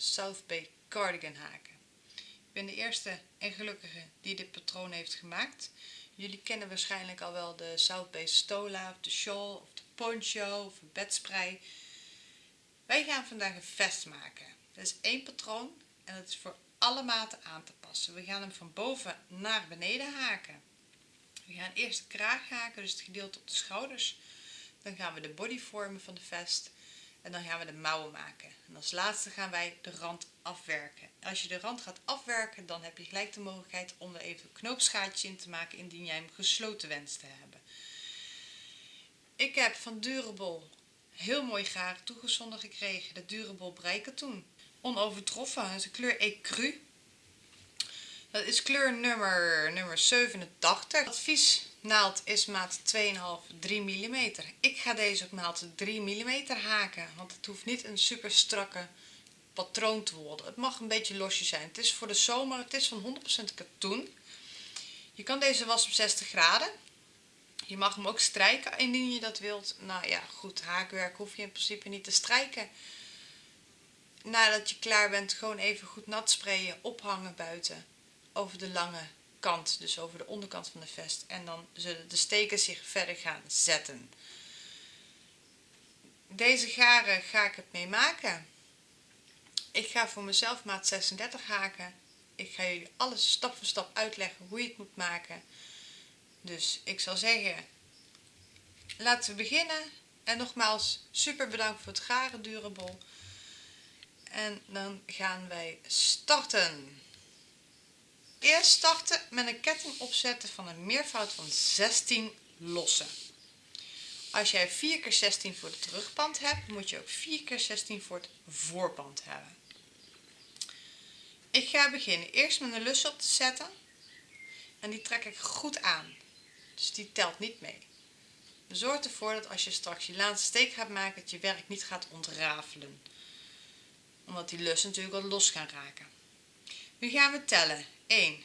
South Bay cardigan haken. Ik ben de eerste en gelukkige die dit patroon heeft gemaakt. Jullie kennen waarschijnlijk al wel de South Bay Stola of de shawl of de poncho of een bedspray. Wij gaan vandaag een vest maken. Dat is één patroon en het is voor alle maten aan te passen. We gaan hem van boven naar beneden haken. We gaan eerst de kraag haken, dus het gedeelte op de schouders. Dan gaan we de body vormen van de vest. En dan gaan we de mouwen maken. En als laatste gaan wij de rand afwerken. Als je de rand gaat afwerken, dan heb je gelijk de mogelijkheid om er even een knoopsgaatje in te maken indien jij hem gesloten wenst te hebben. Ik heb van Durable heel mooi garen toegezonden gekregen. De Durable breikatoen. Onovertroffen, is de kleur Ecru. Dat is kleur nummer, nummer 87. Advies naald is maat 2,5 3 mm. Ik ga deze op maat 3 mm haken, want het hoeft niet een super strakke patroon te worden. Het mag een beetje losje zijn. Het is voor de zomer, het is van 100% katoen. Je kan deze wassen op 60 graden. Je mag hem ook strijken indien je dat wilt. Nou ja, goed, haakwerk hoef je in principe niet te strijken. Nadat je klaar bent, gewoon even goed nat sprayen, ophangen buiten over de lange kant, dus over de onderkant van de vest. En dan zullen de steken zich verder gaan zetten. Deze garen ga ik het mee maken. Ik ga voor mezelf maat 36 haken. Ik ga jullie alles stap voor stap uitleggen hoe je het moet maken. Dus ik zal zeggen, laten we beginnen. En nogmaals, super bedankt voor het garen durable. En dan gaan wij starten. Eerst starten met een ketting opzetten van een meervoud van 16 lossen. Als jij 4 keer 16 voor het terugpand hebt, moet je ook 4 keer 16 voor het voorpand hebben. Ik ga beginnen eerst met een lus op te zetten en die trek ik goed aan. Dus die telt niet mee. Zorg ervoor dat als je straks je laatste steek gaat maken, dat je werk niet gaat ontrafelen. Omdat die lussen natuurlijk wat los gaan raken. Nu gaan we tellen. 1,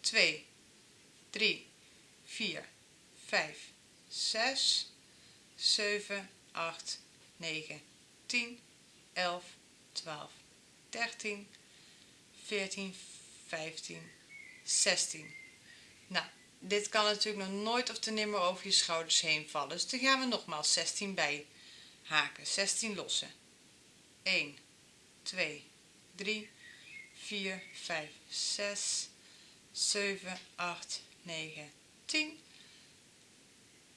2, 3, 4, 5, 6, 7, 8, 9, 10, 11, 12, 13, 14, 15, 16. Nou, dit kan natuurlijk nog nooit of te nimmer over je schouders heen vallen. Dus dan gaan we nogmaals 16 bij haken. 16 lossen. 1, 2, 3, 4, 5, 6, 7, 8, 9, 10,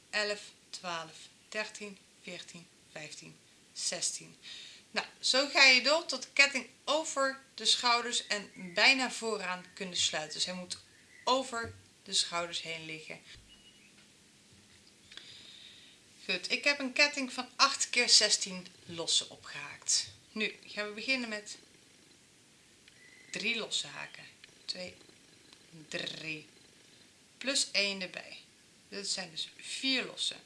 11, 12, 13, 14, 15, 16. Nou, zo ga je door tot de ketting over de schouders en bijna vooraan kunnen sluiten. Dus hij moet over de schouders heen liggen. Goed, ik heb een ketting van 8 keer 16 lossen opgehaakt. Nu gaan we beginnen met 3 losse haken. 2, 3. Plus 1 erbij. Dat zijn dus 4 lossen.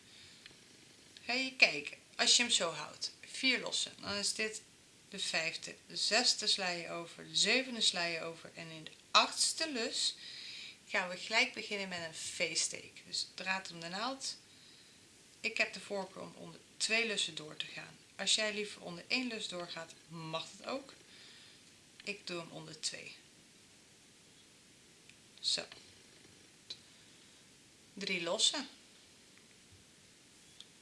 Ga je kijken, als je hem zo houdt, 4 lossen, dan is dit de vijfde, de zesde sla je over, de zevende sla je over en in de achtste lus gaan we gelijk beginnen met een V-steek. Dus draad om de naald. Ik heb de voorkeur om onder twee lussen door te gaan. Als jij liever onder één lus doorgaat, mag het ook. Ik doe hem onder twee. Zo. Drie lossen.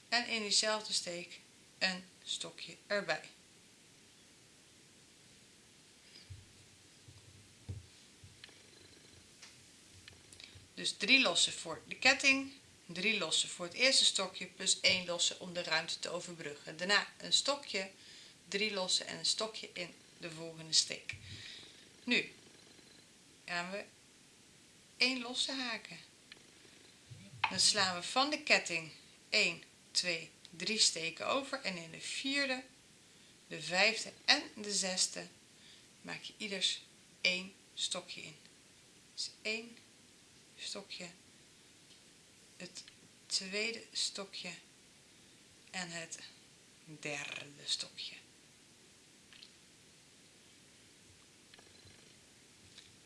En in diezelfde steek een stokje erbij. Dus drie lossen voor de ketting, drie lossen voor het eerste stokje plus één losse om de ruimte te overbruggen. Daarna een stokje, drie lossen en een stokje in de volgende steek. Nu gaan we één losse haken. Dan slaan we van de ketting 1, 2, 3 steken over en in de vierde, de vijfde en de zesde maak je ieders één stokje in. Dus 1 stokje, het tweede stokje en het derde stokje.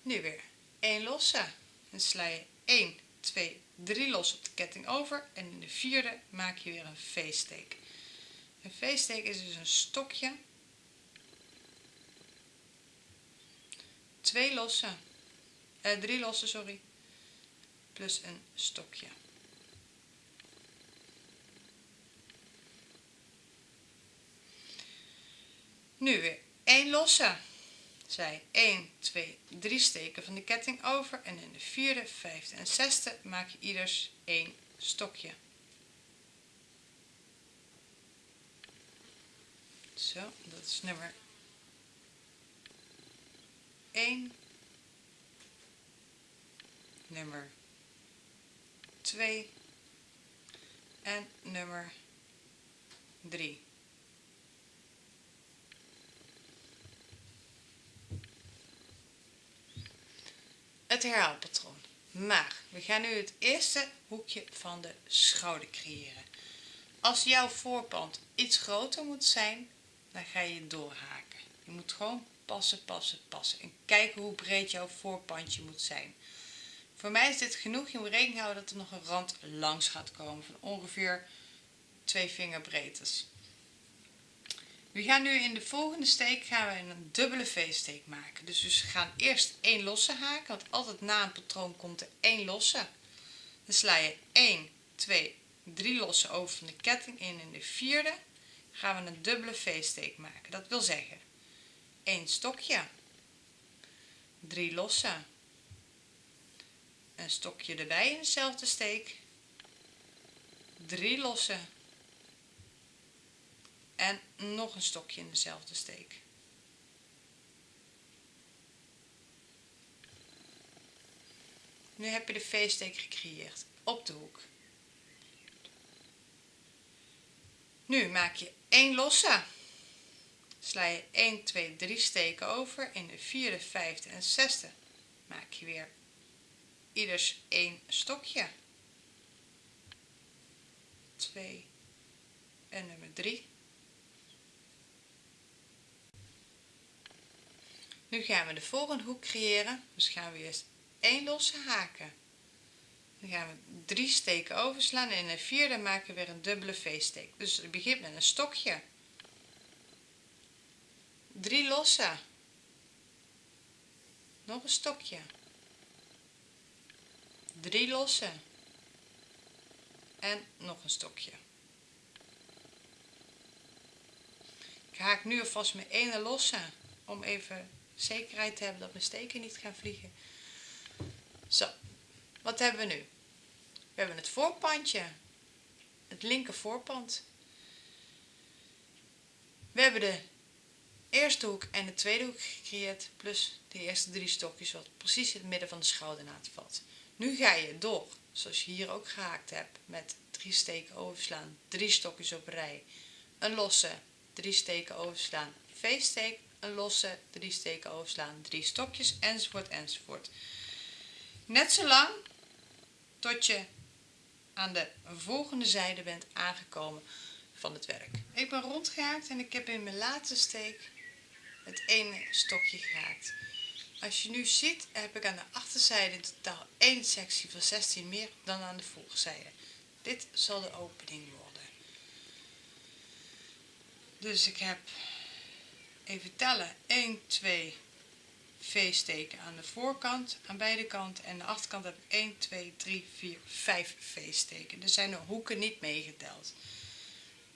Nu weer 1 losse. Dan sla je 1, 2, 3 los op de ketting over en in de vierde maak je weer een V-steek. Een V-steek is dus een stokje twee losse, eh, drie losse, sorry, plus een stokje. Nu weer 1 losse. Zij 1, 2, 3 steken van de ketting over en in de vierde, vijfde en zesde maak je ieders 1 stokje. Zo, dat is nummer 1, nummer 2 en nummer 3. Het herhaalpatroon. Maar we gaan nu het eerste hoekje van de schouder creëren. Als jouw voorpand iets groter moet zijn, dan ga je doorhaken. Je moet gewoon passen, passen, passen. En kijken hoe breed jouw voorpandje moet zijn. Voor mij is dit genoeg. Je moet rekening houden dat er nog een rand langs gaat komen van ongeveer twee vingerbreedtes. We gaan nu in de volgende steek gaan we een dubbele V-steek maken. Dus we gaan eerst één losse haken, want altijd na een patroon komt er één losse. Dan sla je 1, 2, 3 losse over van de ketting in in de vierde gaan we een dubbele V-steek maken. Dat wil zeggen 1 stokje, 3 losse, een stokje erbij in dezelfde steek, 3 losse en nog een stokje in dezelfde steek. Nu heb je de V-steek gecreëerd op de hoek. Nu maak je 1 losse. Sla je 1, 2, 3 steken over. In de vierde, vijfde en zesde maak je weer ieders 1 stokje. 2 en nummer 3. Nu gaan we de volgende hoek creëren. Dus gaan we eerst 1 losse haken. Dan gaan we 3 steken overslaan en in de vierde maken we weer een dubbele V-steek. Dus het begint met een stokje. 3 losse. Nog een stokje. 3 losse. En nog een stokje. Ik haak nu alvast mijn ene losse om even zekerheid te hebben dat mijn steken niet gaan vliegen. Zo, wat hebben we nu? We hebben het voorpandje, het linker voorpand. We hebben de eerste hoek en de tweede hoek gecreëerd, plus de eerste drie stokjes wat precies in het midden van de schoudernaad valt. Nu ga je door, zoals je hier ook gehaakt hebt, met drie steken overslaan, drie stokjes op rij, een losse, drie steken overslaan, V-steek, een losse, drie steken overslaan, drie stokjes, enzovoort, enzovoort. Net zo lang tot je aan de volgende zijde bent aangekomen van het werk. Ik ben rondgehaakt en ik heb in mijn laatste steek het ene stokje gehaakt. Als je nu ziet heb ik aan de achterzijde in totaal één sectie van 16 meer dan aan de voorzijde. Dit zal de opening worden. Dus ik heb even tellen 1, 2, V-steken aan de voorkant, aan beide kanten en de achterkant heb ik 1, 2, 3, 4, 5 V-steken. Er zijn de hoeken niet meegeteld.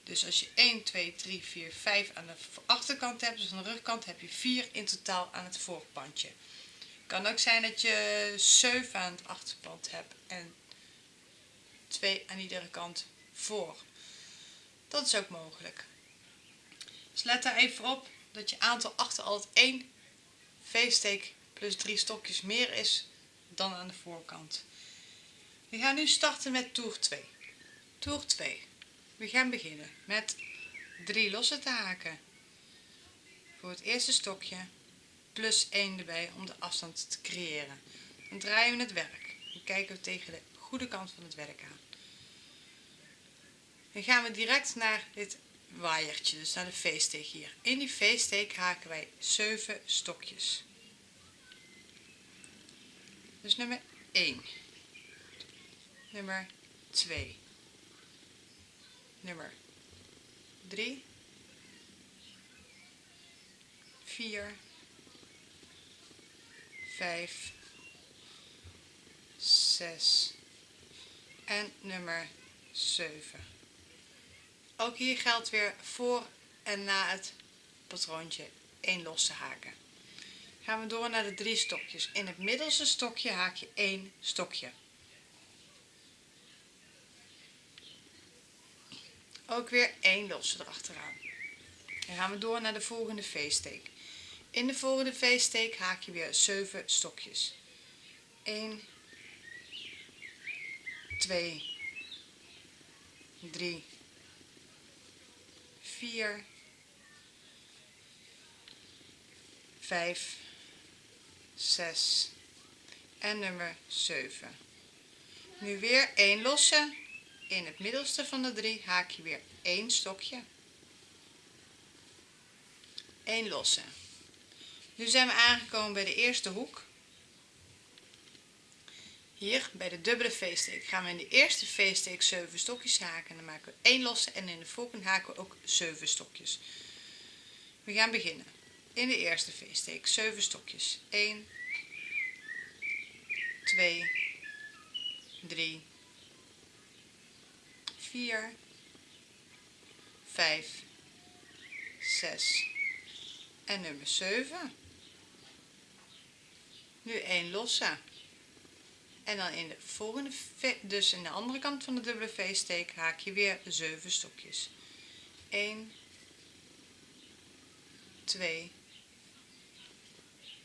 Dus als je 1, 2, 3, 4, 5 aan de achterkant hebt, dus aan de rugkant, heb je 4 in totaal aan het voorpandje. Kan ook zijn dat je 7 aan het achterpand hebt en 2 aan iedere kant voor. Dat is ook mogelijk. Dus let daar even op dat je aantal achter altijd 1 V-steek plus 3 stokjes meer is dan aan de voorkant. We gaan nu starten met toer 2. Toer 2. We gaan beginnen met 3 losse te haken. Voor het eerste stokje plus 1 erbij om de afstand te creëren. Dan draaien we het werk. Dan kijken we tegen de goede kant van het werk aan. Dan gaan we direct naar dit waaiertje, dus naar de V-steek hier. In die V-steek haken wij 7 stokjes. Dus nummer 1, nummer 2, nummer 3, 4, 5, 6 en nummer 7. Ook hier geldt weer voor en na het patroontje 1 losse haken. Gaan we door naar de drie stokjes. In het middelste stokje haak je 1 stokje. Ook weer 1 losse erachteraan. Dan gaan we door naar de volgende V-steek. In de volgende V-steek haak je weer 7 stokjes. 1, 2, 3, 4, 5, 6 en nummer 7. Nu weer 1 losse. In het middelste van de drie haak je weer 1 stokje. 1 losse. Nu zijn we aangekomen bij de eerste hoek. Hier bij de dubbele V-steek gaan we in de eerste V-steek 7 stokjes haken. Dan maken we 1 losse en in de volgende haken we ook 7 stokjes. We gaan beginnen. In de eerste V-steek 7 stokjes. 1, 2, 3, 4, 5, 6 en nummer 7. Nu 1 losse. En dan in de volgende, dus in de andere kant van de dubbele V-steek haak je weer 7 stokjes. 1, 2,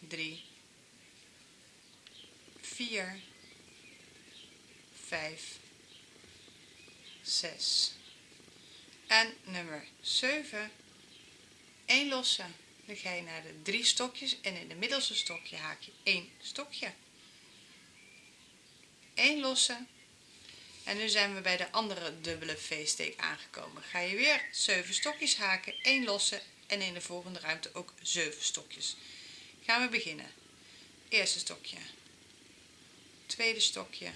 3, 4, 5, 6 en nummer 7 1 losse. Dan ga je naar de drie stokjes en in de middelste stokje haak je 1 stokje 1 losse en nu zijn we bij de andere dubbele V-steek aangekomen. Ga je weer 7 stokjes haken 1 losse en in de volgende ruimte ook 7 stokjes. Gaan we beginnen. Eerste stokje. Tweede stokje.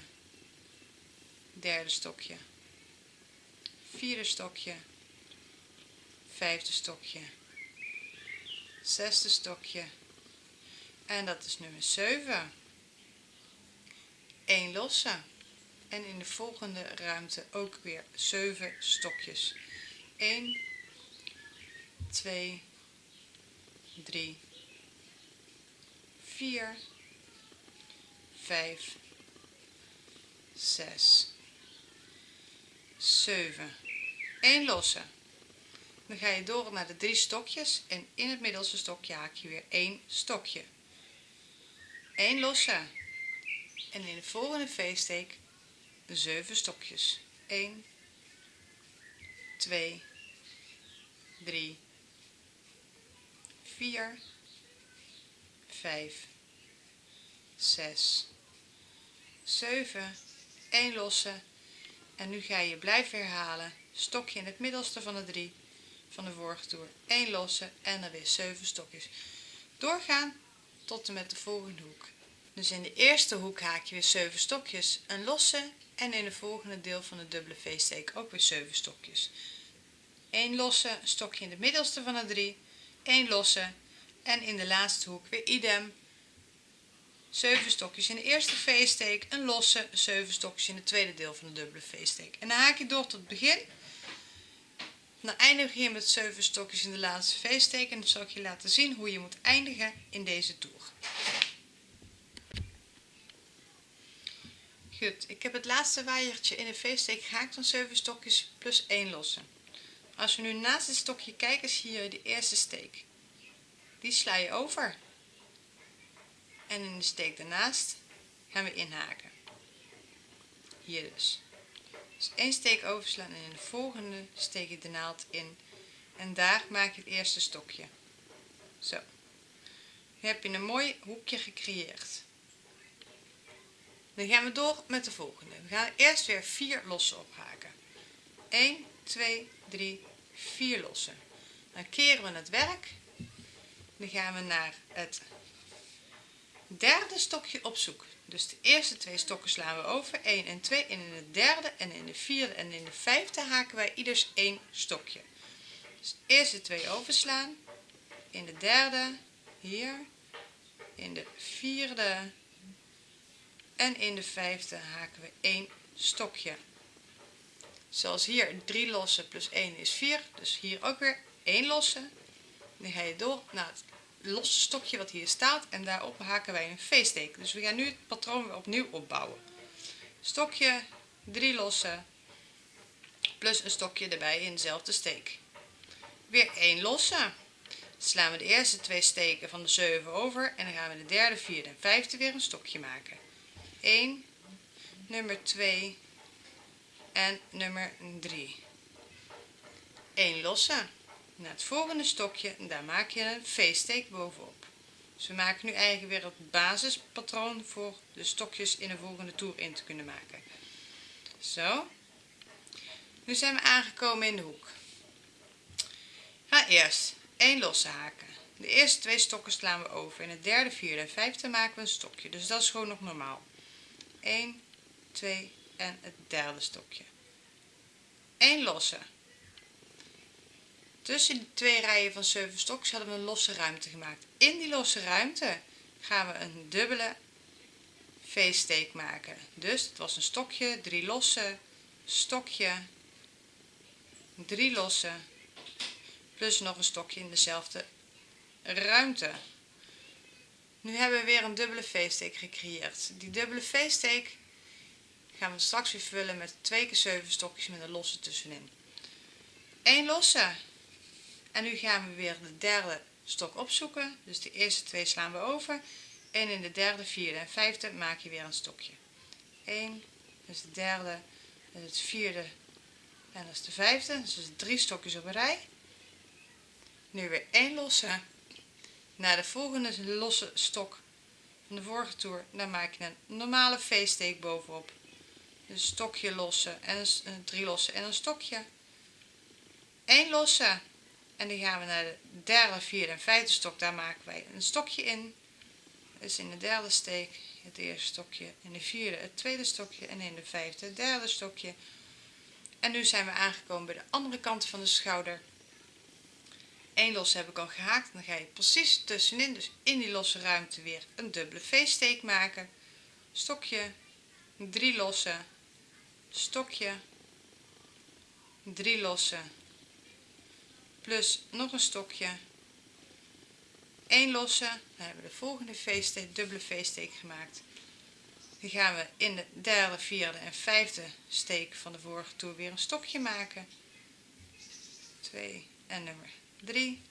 Derde stokje. Vierde stokje. Vijfde stokje. Zesde stokje. En dat is nummer 7 1 losse en in de volgende ruimte ook weer 7 stokjes. 1 2 3 4 5 6 7 1 losse dan ga je door naar de drie stokjes en in het middelste stokje haak je weer 1 stokje. 1 losse en in de volgende V-steek 7 stokjes. 1 2 3 4 5 6 7 1 losse. En nu ga je blijven herhalen. Stokje in het middelste van de drie van de vorige toer. 1 losse en dan weer 7 stokjes. Doorgaan tot en met de volgende hoek dus in de eerste hoek haak je weer 7 stokjes een losse en in het volgende deel van de dubbele v-steek ook weer 7 stokjes 1 losse stokje in de middelste van de 3 1 losse en in de laatste hoek weer idem 7 stokjes in de eerste v-steek, een losse 7 stokjes in het tweede deel van de dubbele v-steek. En dan haak je door tot het begin. Dan eindig je met 7 stokjes in de laatste v-steek en dan zal ik je laten zien hoe je moet eindigen in deze toer. Goed, ik heb het laatste waaiertje in de v-steek gehaakt van 7 stokjes plus 1 losse. Als we nu naast het stokje kijken zie je de eerste steek. Die sla je over. En in de steek daarnaast gaan we inhaken. Hier dus. Dus één steek overslaan en in de volgende steek je de naald in. En daar maak je het eerste stokje. Zo. Nu heb je een mooi hoekje gecreëerd dan gaan we door met de volgende. We gaan eerst weer 4 losse ophaken. 1 2 3 4 losse dan keren we het werk. Dan gaan we naar het derde stokje op zoek. Dus de eerste twee stokken slaan we over. 1 en 2 en in de derde en in de vierde en in de vijfde haken wij ieders één stokje. Dus de eerste twee overslaan. In de derde hier. In de vierde en in de vijfde haken we 1 stokje. Zoals hier 3 losse plus 1 is 4 dus hier ook weer 1 losse. Dan ga je door naar het losse stokje wat hier staat. En daarop haken wij een V-steek dus we gaan nu het patroon weer opnieuw opbouwen. Stokje 3 losse plus een stokje erbij in dezelfde steek. Weer 1 losse. Slaan we de eerste twee steken van de 7 over en dan gaan we de derde, vierde en vijfde weer een stokje maken 1 nummer 2 en nummer 3 1 losse naar het volgende stokje daar maak je een V-steek bovenop. Dus we maken nu eigenlijk weer het basispatroon voor de stokjes in de volgende toer in te kunnen maken. Zo. Nu zijn we aangekomen in de hoek. Ga eerst 1 losse haken. De eerste twee stokken slaan we over. In het derde vierde en vijfde maken we een stokje. Dus dat is gewoon nog normaal 1 2 en het derde stokje. 1 losse. Tussen de twee rijen van 7 stokjes hadden we een losse ruimte gemaakt. In die losse ruimte gaan we een dubbele v-steek maken. Dus het was een stokje 3 losse stokje 3 losse plus nog een stokje in dezelfde ruimte nu hebben we weer een dubbele v-steek gecreëerd. Die dubbele v-steek gaan we straks weer vullen met 2 keer 7 stokjes met een losse tussenin. 1 losse. En nu gaan we weer de derde stok opzoeken. Dus de eerste twee slaan we over. En in de derde vierde en vijfde maak je weer een stokje. 1 dus de derde dat is het vierde en dat is de vijfde. Dus drie stokjes op een rij. Nu weer 1 losse naar de volgende losse stok van de vorige toer dan maak je een normale v-steek bovenop. Een stokje losse en een, drie losse en een stokje. 1 losse en dan gaan we naar de derde, vierde en vijfde stok. Daar maken wij een stokje in. Dus in de derde steek het eerste stokje in de vierde het tweede stokje en in de vijfde het derde stokje. En nu zijn we aangekomen bij de andere kant van de schouder 1 losse heb ik al gehaakt dan ga je precies tussenin dus in die losse ruimte weer een dubbele v-steek maken. Stokje 3 losse stokje 3 losse plus nog een stokje 1 losse. Dan hebben we de volgende v-steek dubbele v-steek gemaakt. Dan gaan we in de derde vierde en vijfde steek van de vorige toer weer een stokje maken. 2 en nummer 3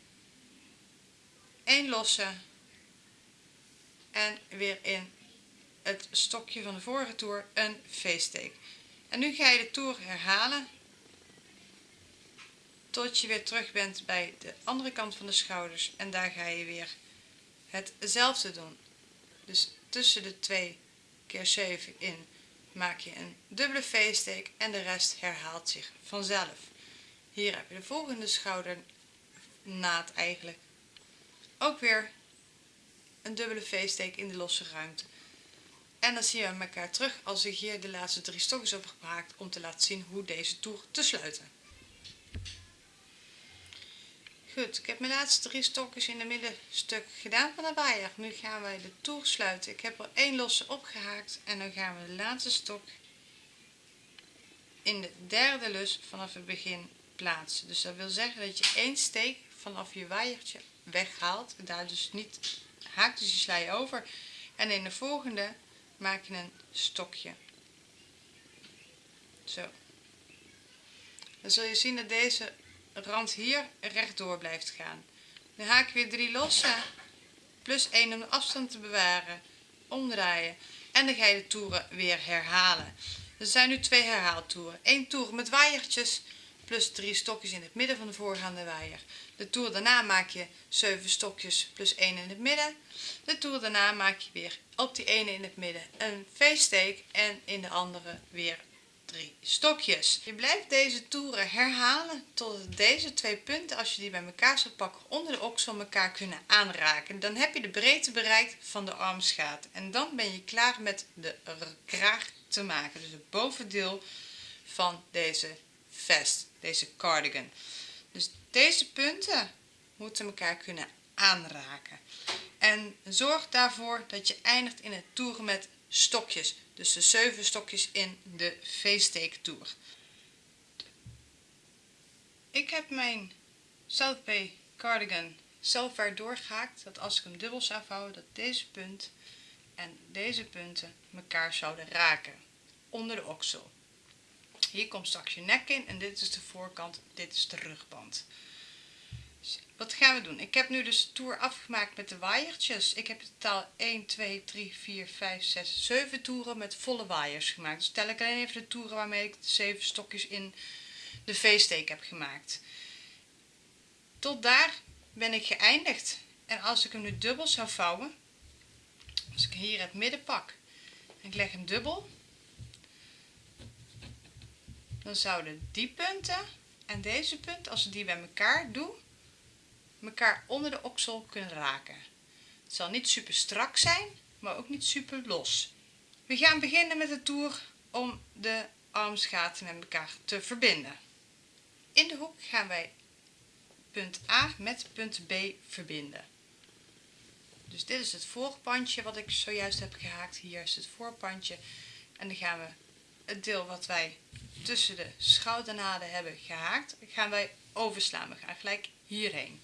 1 losse en weer in het stokje van de vorige toer een v-steek en nu ga je de toer herhalen tot je weer terug bent bij de andere kant van de schouders. En daar ga je weer hetzelfde doen. Dus tussen de 2 keer 7 in maak je een dubbele v-steek en de rest herhaalt zich vanzelf. Hier heb je de volgende schoudernaad eigenlijk ook weer een dubbele v-steek in de losse ruimte en dan zien we elkaar terug als ik hier de laatste drie stokjes heb gehaakt om te laten zien hoe deze toer te sluiten Goed, ik heb mijn laatste drie stokjes in het middenstuk gedaan van de waaier. Nu gaan wij de toer sluiten. Ik heb er één losse opgehaakt en dan gaan we de laatste stok in de derde lus vanaf het begin plaatsen. Dus dat wil zeggen dat je één steek vanaf je waaiertje weghaalt. Daar dus niet haakt dus je sla je over. En in de volgende maak je een stokje. Zo. Dan zul je zien dat deze rand hier rechtdoor blijft gaan dan haak ik weer 3 losse plus 1 om de afstand te bewaren omdraaien en dan ga je de toeren weer herhalen er zijn nu twee herhaaltoeren 1 toer met waaiertjes plus 3 stokjes in het midden van de voorgaande waaier de toer daarna maak je 7 stokjes plus 1 in het midden de toer daarna maak je weer op die ene in het midden een v-steek en in de andere weer drie stokjes. Je blijft deze toeren herhalen tot deze twee punten als je die bij elkaar zou pakken onder de oksel elkaar kunnen aanraken. Dan heb je de breedte bereikt van de armsgaat en dan ben je klaar met de kraag te maken. Dus het bovendeel van deze deze cardigan. Dus deze punten moeten elkaar kunnen aanraken. En zorg daarvoor dat je eindigt in het toeren met stokjes. Dus de 7 stokjes in de V-steek toer. Ik heb mijn South Bay cardigan zelf weer doorgehaakt dat als ik hem dubbel zou vouwen dat deze punt en deze punten elkaar zouden raken onder de oksel. Hier komt straks je nek in en dit is de voorkant, dit is de rugband. Dus wat gaan we doen? Ik heb nu dus de toer afgemaakt met de waaiertjes. Ik heb in totaal 1, 2, 3, 4, 5, 6, 7 toeren met volle waaiers gemaakt. Dus tel ik alleen even de toeren waarmee ik de 7 stokjes in de V-steek heb gemaakt. Tot daar ben ik geëindigd. En als ik hem nu dubbel zou vouwen, als ik hier het midden pak en ik leg hem dubbel, dan zouden die punten en deze punt, als ik die bij elkaar doe, elkaar onder de oksel kunnen raken. Het zal niet super strak zijn, maar ook niet super los. We gaan beginnen met de toer om de armsgaten met elkaar te verbinden. In de hoek gaan wij punt A met punt B verbinden. Dus dit is het voorpandje wat ik zojuist heb gehaakt. Hier is het voorpandje. En dan gaan we het deel wat wij tussen de schoudernaden hebben gehaakt, gaan wij overslaan. We gaan gelijk hierheen.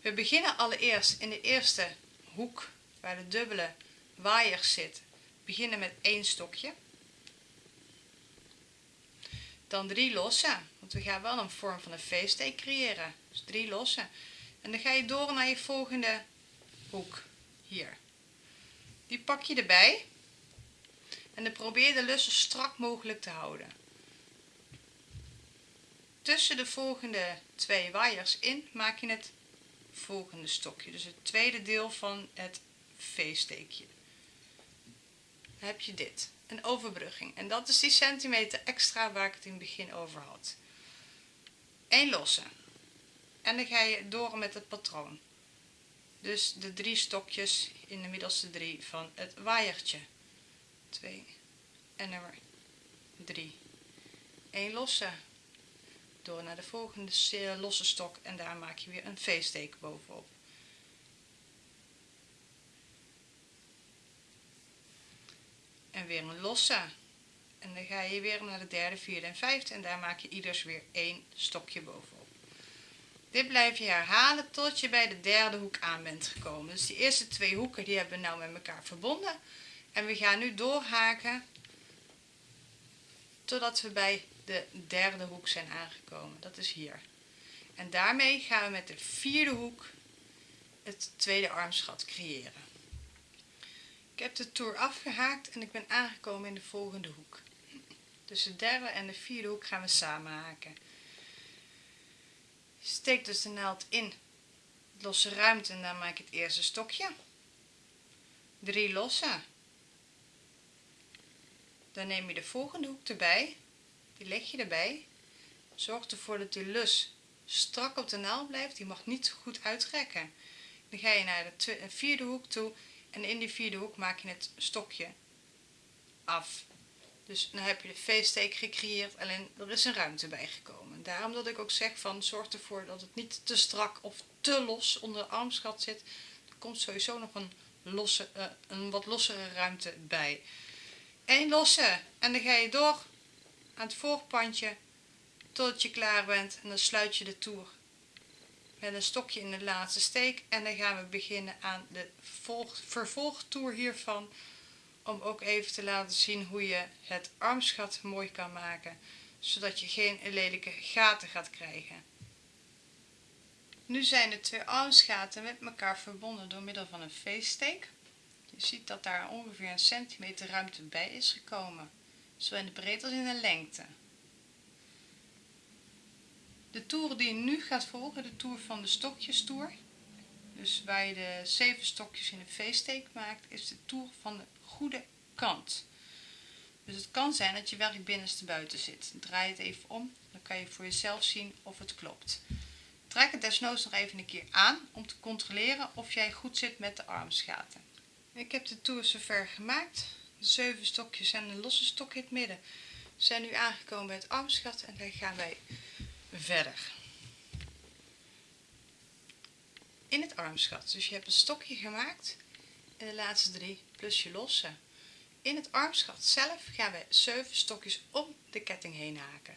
We beginnen allereerst in de eerste hoek waar de dubbele waaier zit. Beginnen met één stokje. Dan drie losse, want we gaan wel een vorm van een V-steek creëren. Dus drie losse. En dan ga je door naar je volgende hoek. Hier. Die pak je erbij. En probeer de lus zo strak mogelijk te houden. Tussen de volgende twee waaiers in maak je het volgende stokje. Dus het tweede deel van het V-steekje. Dan heb je dit. Een overbrugging. En dat is die centimeter extra waar ik het in het begin over had. Eén losse. En dan ga je door met het patroon. Dus de drie stokjes in de middelste drie van het waaiertje. 2 en nummer 3. 1 losse. Door naar de volgende losse stok en daar maak je weer een V-steek bovenop. En weer een losse. En dan ga je weer naar de derde, vierde en vijfde en daar maak je ieders weer één stokje bovenop. Dit blijf je herhalen tot je bij de derde hoek aan bent gekomen. Dus die eerste twee hoeken die hebben we nou met elkaar verbonden. En we gaan nu doorhaken totdat we bij de derde hoek zijn aangekomen. Dat is hier. En daarmee gaan we met de vierde hoek het tweede armsgat creëren. Ik heb de toer afgehaakt en ik ben aangekomen in de volgende hoek. Dus de derde en de vierde hoek gaan we samen haken. Steek dus de naald in losse ruimte en dan maak ik het eerste stokje. Drie losse. Dan neem je de volgende hoek erbij, die leg je erbij. Zorg ervoor dat die lus strak op de naald blijft, die mag niet goed uitrekken. Dan ga je naar de vierde hoek toe en in die vierde hoek maak je het stokje af. Dus dan heb je de V-steek gecreëerd, alleen er is een ruimte bijgekomen. Daarom dat ik ook zeg van zorg ervoor dat het niet te strak of te los onder de armsgat zit. Er komt sowieso nog een, losse, uh, een wat lossere ruimte bij. Eén losse en dan ga je door aan het voorpandje totdat je klaar bent en dan sluit je de toer met een stokje in de laatste steek en dan gaan we beginnen aan de vervolgtoer hiervan om ook even te laten zien hoe je het armsgat mooi kan maken zodat je geen lelijke gaten gaat krijgen. Nu zijn de twee armsgaten met elkaar verbonden door middel van een V-steek. Je ziet dat daar ongeveer een centimeter ruimte bij is gekomen, zowel in de breedte als in de lengte. De toer die je nu gaat volgen, de toer van de stokjestoer, dus waar je de zeven stokjes in een V-steek maakt, is de toer van de goede kant. Dus het kan zijn dat je werk binnenste buiten zit. Draai het even om, dan kan je voor jezelf zien of het klopt. Trek het desnoods nog even een keer aan om te controleren of jij goed zit met de armsgaten. Ik heb de toer zover gemaakt. De zeven stokjes en een losse stok in het midden zijn nu aangekomen bij het armsgat en dan gaan wij verder. in het armsgat. Dus je hebt een stokje gemaakt in de laatste drie plus je losse. In het armsgat zelf gaan we 7 stokjes om de ketting heen haken.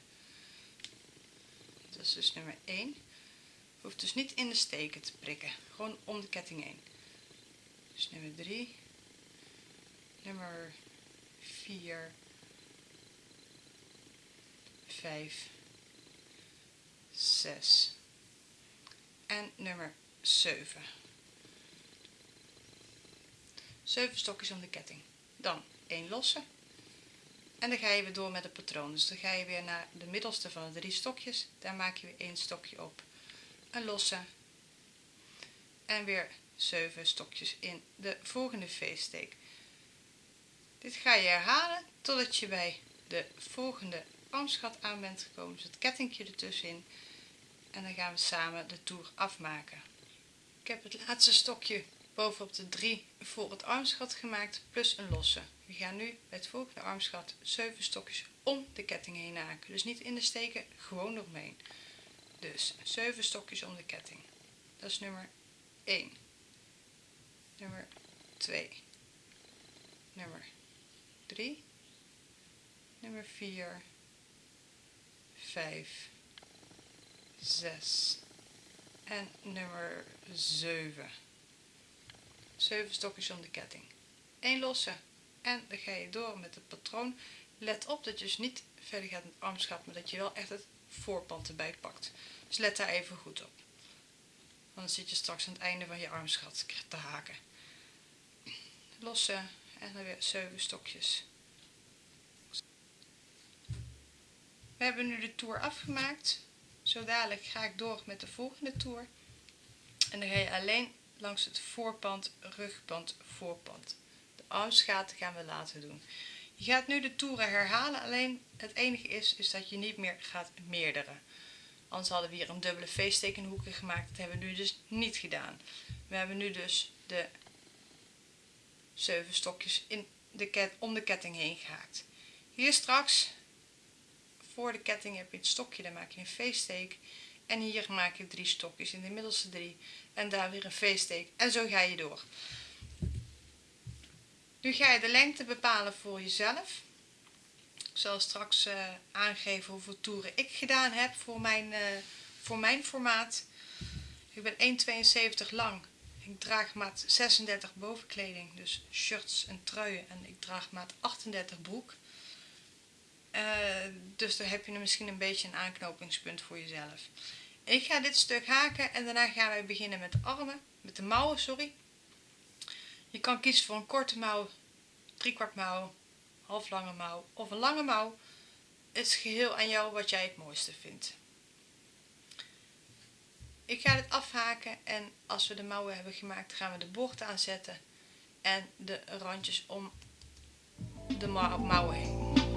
Dat is dus nummer 1. Je hoeft dus niet in de steken te prikken, gewoon om de ketting heen. Dus nummer 3, nummer 4, 5, 6 en nummer 7. 7 stokjes om de ketting. Dan 1 losse. En dan ga je weer door met het patroon. Dus dan ga je weer naar de middelste van de drie stokjes. Daar maak je weer 1 stokje op. Een losse. En weer 7 stokjes in de volgende V-steek. Dit ga je herhalen totdat je bij de volgende armsgat aan bent gekomen. Dus het kettingje ertussenin. En dan gaan we samen de toer afmaken. Ik heb het laatste stokje bovenop de 3 voor het armsgat gemaakt plus een losse. We gaan nu bij het volgende armsgat 7 stokjes om de ketting heen haken. Dus niet in de steken, gewoon eromheen. Dus 7 stokjes om de ketting. Dat is nummer 1. Nummer 2. Nummer 3. Nummer 4. 5. 6. En nummer 7. 7 stokjes om de ketting. 1 losse en dan ga je door met het patroon. Let op dat je dus niet verder gaat met armschap, maar dat je wel echt het voorpand erbij pakt. Dus let daar even goed op. Dan zit je straks aan het einde van je armschat te haken. Losse en dan weer 7 stokjes. We hebben nu de toer afgemaakt. Zo dadelijk ga ik door met de volgende toer. En dan ga je alleen langs het voorpand, rugpand, voorpand. De armsgaten gaan we laten doen. Je gaat nu de toeren herhalen, alleen het enige is, is dat je niet meer gaat meerdere. Anders hadden we hier een dubbele V-stekenhoeken gemaakt, dat hebben we nu dus niet gedaan. We hebben nu dus de 7 stokjes in de ket, om de ketting heen gehaakt. Hier straks, voor de ketting heb je het stokje, dan maak je een V-steek. En hier maak je drie stokjes in de middelste drie en daar weer een V-steek en zo ga je door. Nu ga je de lengte bepalen voor jezelf. Ik zal straks uh, aangeven hoeveel toeren ik gedaan heb voor mijn, uh, voor mijn formaat. Ik ben 1,72 lang. Ik draag maat 36 bovenkleding, dus shirts en truien. En ik draag maat 38 broek. Uh, dus daar heb je misschien een beetje een aanknopingspunt voor jezelf. Ik ga dit stuk haken en daarna gaan wij beginnen met de armen, met de mouwen, sorry. Je kan kiezen voor een korte mouw, driekwart mouw, half lange mouw of een lange mouw. Het is geheel aan jou wat jij het mooiste vindt. Ik ga dit afhaken en als we de mouwen hebben gemaakt gaan we de bocht aanzetten en de randjes om de mouwen heen.